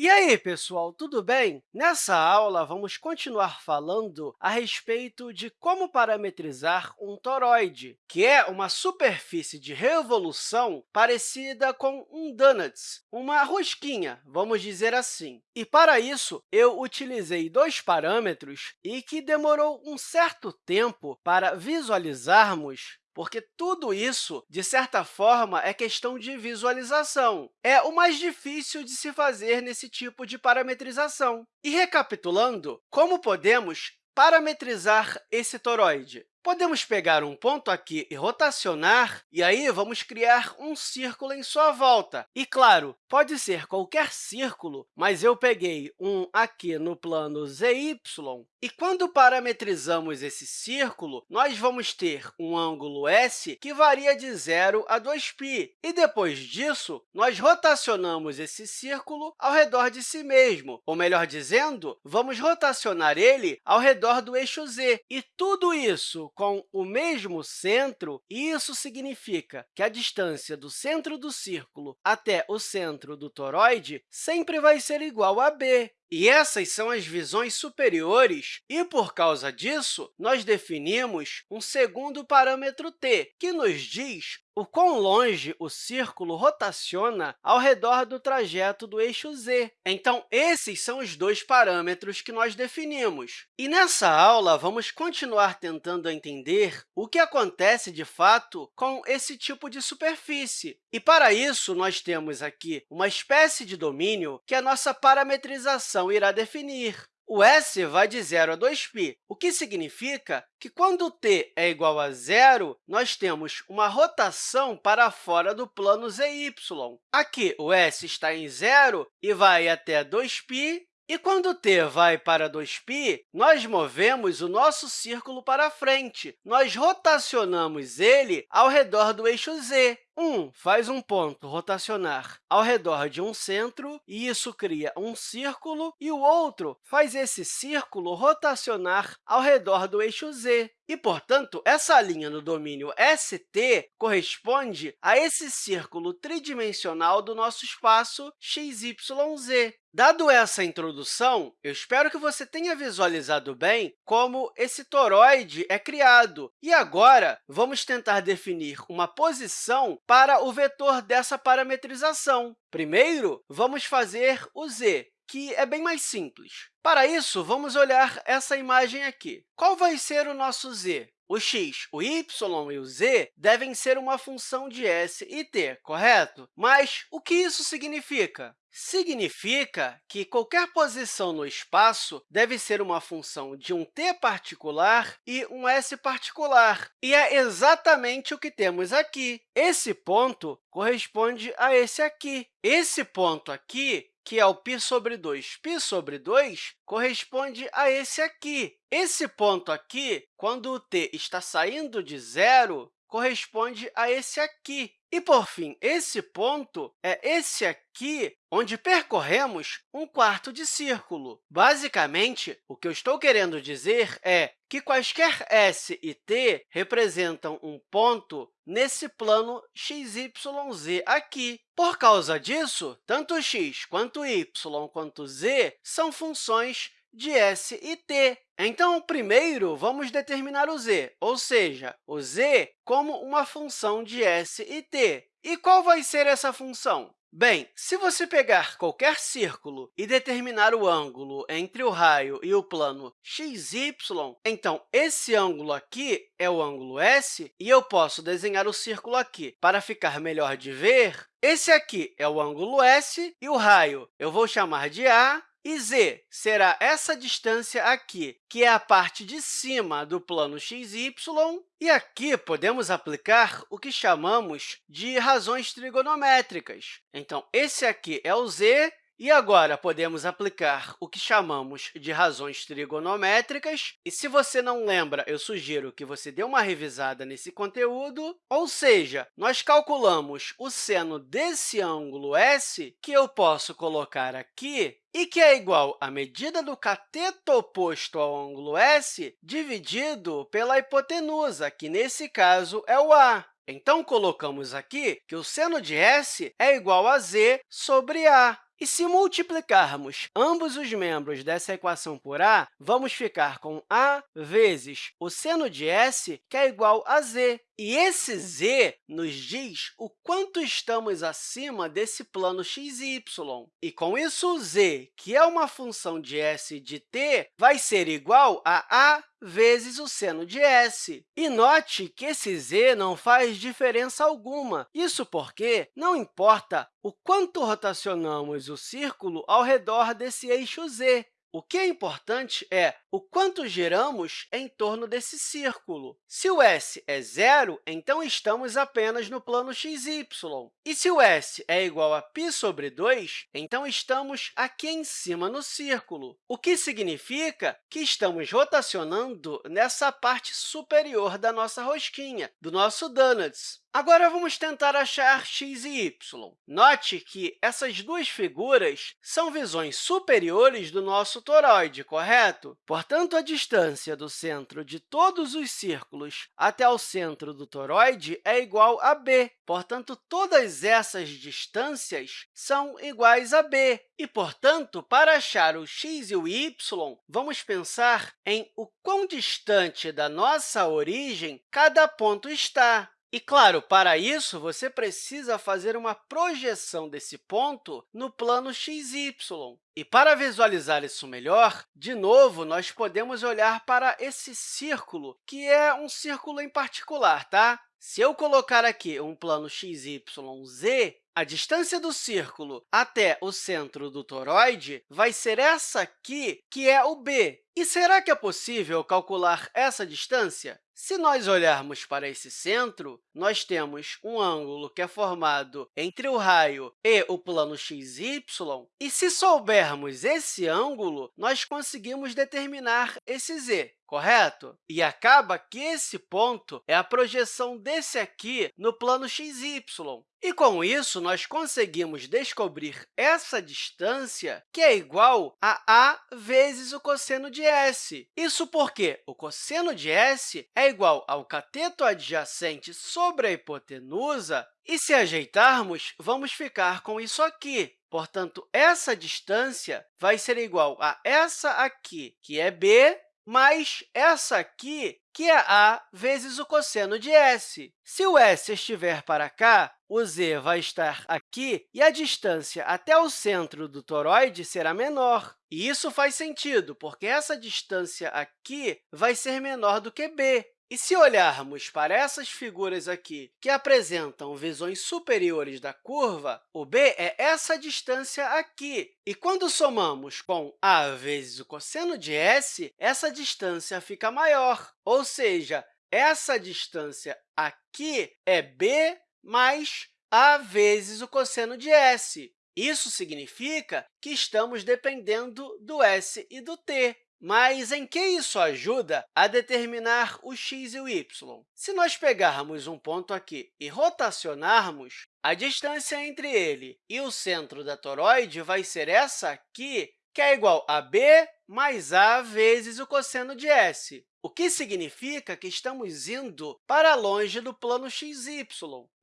E aí, pessoal, tudo bem? Nessa aula, vamos continuar falando a respeito de como parametrizar um toroide, que é uma superfície de revolução parecida com um donuts, uma rosquinha, vamos dizer assim. E, para isso, eu utilizei dois parâmetros e que demorou um certo tempo para visualizarmos porque tudo isso, de certa forma, é questão de visualização. É o mais difícil de se fazer nesse tipo de parametrização. E, recapitulando, como podemos parametrizar esse toroide? Podemos pegar um ponto aqui e rotacionar, e aí vamos criar um círculo em sua volta. E, claro, pode ser qualquer círculo, mas eu peguei um aqui no plano ZY, e quando parametrizamos esse círculo, nós vamos ter um ângulo S que varia de 0 a 2π. E, depois disso, nós rotacionamos esse círculo ao redor de si mesmo, ou, melhor dizendo, vamos rotacionar ele ao redor do eixo z. E tudo isso com o mesmo centro, isso significa que a distância do centro do círculo até o centro do toroide sempre vai ser igual a b. E essas são as visões superiores, e, por causa disso, nós definimos um segundo parâmetro t, que nos diz o quão longe o círculo rotaciona ao redor do trajeto do eixo z. Então, esses são os dois parâmetros que nós definimos. E nessa aula, vamos continuar tentando entender o que acontece, de fato, com esse tipo de superfície. E, para isso, nós temos aqui uma espécie de domínio que a nossa parametrização irá definir. O s vai de 0 a 2π, o que significa que, quando t é igual a zero, nós temos uma rotação para fora do plano zy. Aqui, o s está em zero e vai até 2π, e quando t vai para 2π, nós movemos o nosso círculo para frente. Nós rotacionamos ele ao redor do eixo z. Um faz um ponto rotacionar ao redor de um centro, e isso cria um círculo, e o outro faz esse círculo rotacionar ao redor do eixo z. E, portanto, essa linha no domínio ST corresponde a esse círculo tridimensional do nosso espaço XYZ. Dado essa introdução, eu espero que você tenha visualizado bem como esse toroide é criado. E agora, vamos tentar definir uma posição para o vetor dessa parametrização. Primeiro, vamos fazer o z, que é bem mais simples. Para isso, vamos olhar essa imagem aqui. Qual vai ser o nosso z? O x, o y e o z devem ser uma função de s e t, correto? Mas o que isso significa? Significa que qualquer posição no espaço deve ser uma função de um t particular e um s particular. E é exatamente o que temos aqui. Esse ponto corresponde a esse aqui. Esse ponto aqui que é o π sobre 2. π sobre 2 corresponde a esse aqui. Esse ponto aqui, quando o t está saindo de zero, corresponde a esse aqui. E, por fim, esse ponto é esse aqui, onde percorremos um quarto de círculo. Basicamente, o que eu estou querendo dizer é que quaisquer s e t representam um ponto nesse plano xyz aqui. Por causa disso, tanto x quanto y quanto z são funções de s e t. Então, primeiro, vamos determinar o z, ou seja, o z como uma função de s e t. E qual vai ser essa função? Bem, se você pegar qualquer círculo e determinar o ângulo entre o raio e o plano xy, então esse ângulo aqui é o ângulo S, e eu posso desenhar o círculo aqui. Para ficar melhor de ver, esse aqui é o ângulo S, e o raio eu vou chamar de A, e z será essa distância aqui, que é a parte de cima do plano xy, e aqui podemos aplicar o que chamamos de razões trigonométricas. Então, esse aqui é o z, e agora, podemos aplicar o que chamamos de razões trigonométricas. E se você não lembra, eu sugiro que você dê uma revisada nesse conteúdo. Ou seja, nós calculamos o seno desse ângulo S, que eu posso colocar aqui, e que é igual à medida do cateto oposto ao ângulo S dividido pela hipotenusa, que, nesse caso, é o A. Então, colocamos aqui que o seno de S é igual a z sobre A. E se multiplicarmos ambos os membros dessa equação por a, vamos ficar com a vezes o seno de s, que é igual a z. E esse z nos diz o quanto estamos acima desse plano x e y. E, com isso, z, que é uma função de s de t, vai ser igual a a vezes o seno de s. E note que esse z não faz diferença alguma. Isso porque não importa o quanto rotacionamos o círculo ao redor desse eixo z. O que é importante é o quanto giramos em torno desse círculo. Se o s é zero, então estamos apenas no plano xy. E se o s é igual a π sobre 2, então estamos aqui em cima no círculo, o que significa que estamos rotacionando nessa parte superior da nossa rosquinha, do nosso donuts. Agora, vamos tentar achar x e y. Note que essas duas figuras são visões superiores do nosso toroide, correto? Portanto, a distância do centro de todos os círculos até o centro do toroide é igual a b. Portanto, todas essas distâncias são iguais a b. E, portanto, para achar o x e o y, vamos pensar em o quão distante da nossa origem cada ponto está. E, claro, para isso, você precisa fazer uma projeção desse ponto no plano xy. E, para visualizar isso melhor, de novo, nós podemos olhar para esse círculo, que é um círculo em particular. Tá? Se eu colocar aqui um plano xy, z, a distância do círculo até o centro do toroide vai ser essa aqui, que é o b. E será que é possível calcular essa distância? Se nós olharmos para esse centro, nós temos um ângulo que é formado entre o raio e o plano xy, e se soubermos esse ângulo, nós conseguimos determinar esse z correto? E acaba que esse ponto é a projeção desse aqui no plano xy. E, com isso, nós conseguimos descobrir essa distância, que é igual a a vezes o cosseno de s. Isso porque o cosseno de s é igual ao cateto adjacente sobre a hipotenusa, e, se ajeitarmos, vamos ficar com isso aqui. Portanto, essa distância vai ser igual a essa aqui, que é b, mais essa aqui, que é a vezes o cosseno de s. Se o s estiver para cá, o z vai estar aqui e a distância até o centro do toroide será menor. E isso faz sentido, porque essa distância aqui vai ser menor do que b. E se olharmos para essas figuras aqui, que apresentam visões superiores da curva, o b é essa distância aqui. E quando somamos com a vezes o cosseno de s, essa distância fica maior, ou seja, essa distância aqui é b mais a vezes o cosseno de s. Isso significa que estamos dependendo do s e do t. Mas em que isso ajuda a determinar o x e o y? Se nós pegarmos um ponto aqui e rotacionarmos, a distância entre ele e o centro da toroide vai ser essa aqui, que é igual a b mais a vezes o cosseno de s o que significa que estamos indo para longe do plano xy.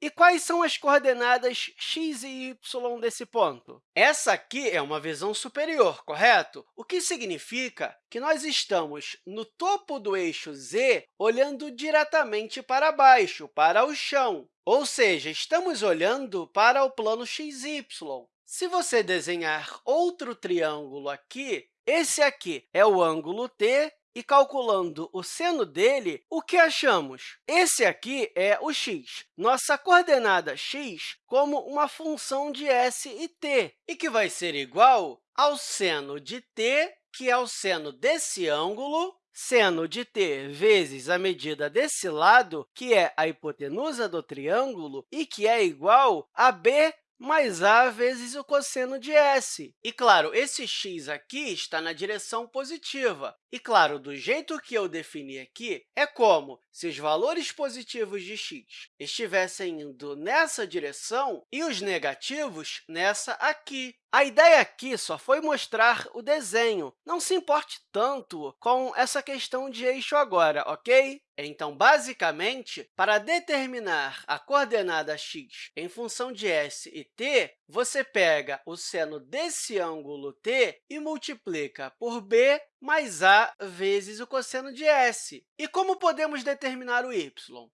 E quais são as coordenadas x e y desse ponto? Essa aqui é uma visão superior, correto? O que significa que nós estamos no topo do eixo z, olhando diretamente para baixo, para o chão. Ou seja, estamos olhando para o plano xy. Se você desenhar outro triângulo aqui, esse aqui é o ângulo T e calculando o seno dele, o que achamos? Esse aqui é o x, nossa coordenada x como uma função de s e t, e que vai ser igual ao seno de t, que é o seno desse ângulo, seno de t vezes a medida desse lado, que é a hipotenusa do triângulo, e que é igual a b mais a vezes o cosseno de s. E, claro, esse x aqui está na direção positiva. E, claro, do jeito que eu defini aqui, é como se os valores positivos de x estivessem indo nessa direção e os negativos nessa aqui. A ideia aqui só foi mostrar o desenho. Não se importe tanto com essa questão de eixo agora, ok? Então, basicamente, para determinar a coordenada x em função de s e t, você pega o seno desse ângulo t e multiplica por b mais a vezes o cosseno de s. E como podemos determinar o y?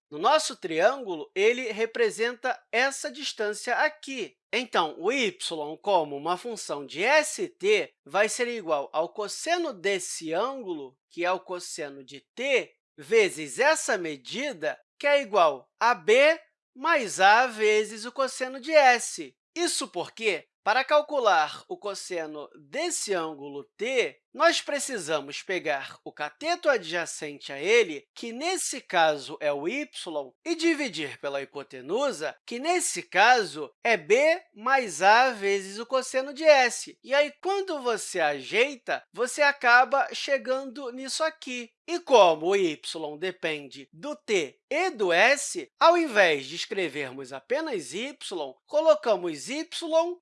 No nosso triângulo, ele representa essa distância aqui. Então, o y, como uma função de st, vai ser igual ao cosseno desse ângulo, que é o cosseno de t, vezes essa medida, que é igual a b mais a vezes o cosseno de s. Isso porque, para calcular o cosseno desse ângulo t, nós precisamos pegar o cateto adjacente a ele, que nesse caso é o y, e dividir pela hipotenusa, que nesse caso é b mais a vezes o cosseno de s. E aí, quando você ajeita, você acaba chegando nisso aqui. E como o y depende do t e do s, ao invés de escrevermos apenas y, colocamos y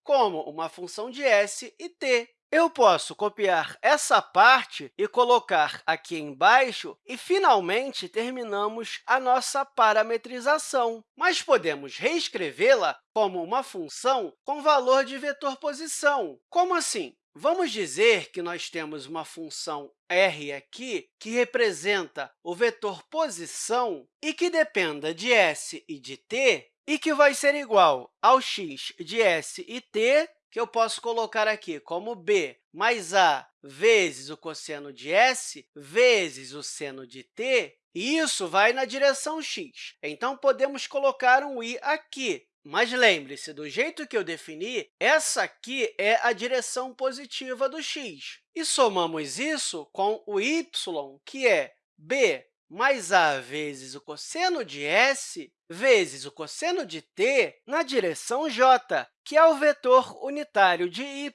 como uma função de s e t. Eu posso copiar essa parte e colocar aqui embaixo, e, finalmente, terminamos a nossa parametrização. Mas podemos reescrevê-la como uma função com valor de vetor posição. Como assim? Vamos dizer que nós temos uma função r aqui que representa o vetor posição e que dependa de s e de t, e que vai ser igual ao x de s e t que eu posso colocar aqui como b mais a vezes o cosseno de s vezes o seno de t, e isso vai na direção x. Então, podemos colocar um i aqui. Mas lembre-se, do jeito que eu defini, essa aqui é a direção positiva do x. E somamos isso com o y, que é b mais a vezes o cosseno de s vezes o cosseno de t na direção j, que é o vetor unitário de y,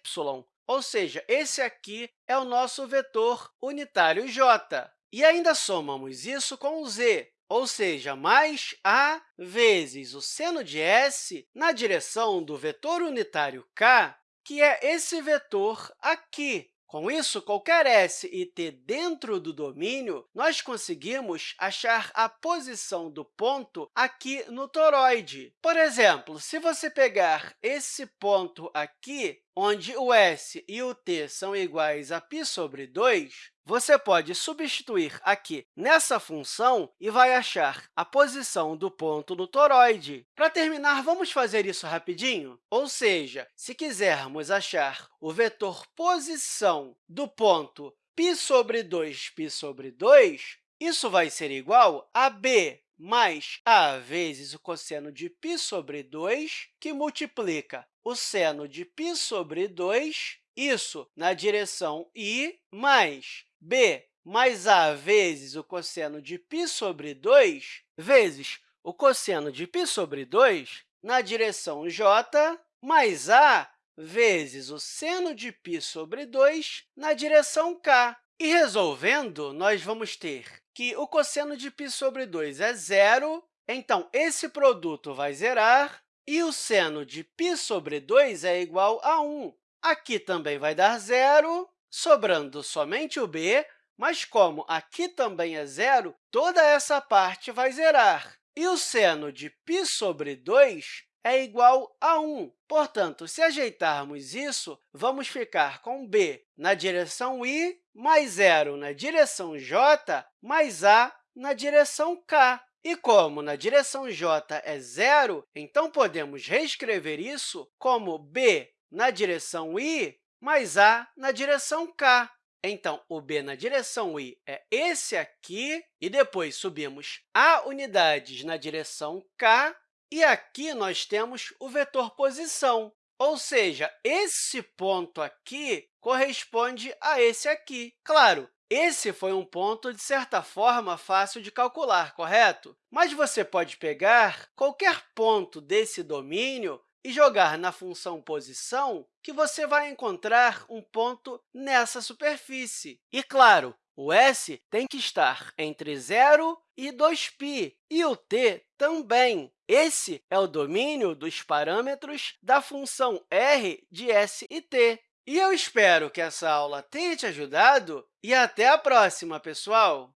ou seja, esse aqui é o nosso vetor unitário j. E ainda somamos isso com z, ou seja, mais a vezes o seno de s na direção do vetor unitário k, que é esse vetor aqui, com isso, qualquer s e t dentro do domínio, nós conseguimos achar a posição do ponto aqui no toroide. Por exemplo, se você pegar esse ponto aqui, onde o s e o t são iguais a π sobre 2, você pode substituir aqui nessa função e vai achar a posição do ponto no toroide. Para terminar, vamos fazer isso rapidinho? Ou seja, se quisermos achar o vetor posição do ponto π sobre 2, π sobre 2, isso vai ser igual a b mais a vezes o cosseno de π sobre 2, que multiplica o seno de π sobre 2, isso na direção i, mais b mais a vezes o cosseno de π sobre 2, vezes o cosseno de π sobre 2 na direção j, mais a vezes o seno de π sobre 2 na direção k. E resolvendo, nós vamos ter que o cosseno de π sobre 2 é zero, então esse produto vai zerar, e o seno de π sobre 2 é igual a 1. Aqui também vai dar zero, sobrando somente o b, mas como aqui também é zero, toda essa parte vai zerar. E o seno de π sobre 2 é igual a 1. Portanto, se ajeitarmos isso, vamos ficar com b na direção i, mais zero na direção j, mais a na direção k. E como na direção j é zero, então podemos reescrever isso como b na direção i mais a na direção k. Então, o b na direção i é esse aqui, e depois subimos a unidades na direção k, e aqui nós temos o vetor posição, ou seja, esse ponto aqui corresponde a esse aqui. Claro, esse foi um ponto, de certa forma, fácil de calcular, correto? Mas você pode pegar qualquer ponto desse domínio e jogar na função posição, que você vai encontrar um ponto nessa superfície. E, claro, o s tem que estar entre 0 e 2π, e o t também. Esse é o domínio dos parâmetros da função r de s e t. E eu espero que essa aula tenha te ajudado e até a próxima, pessoal!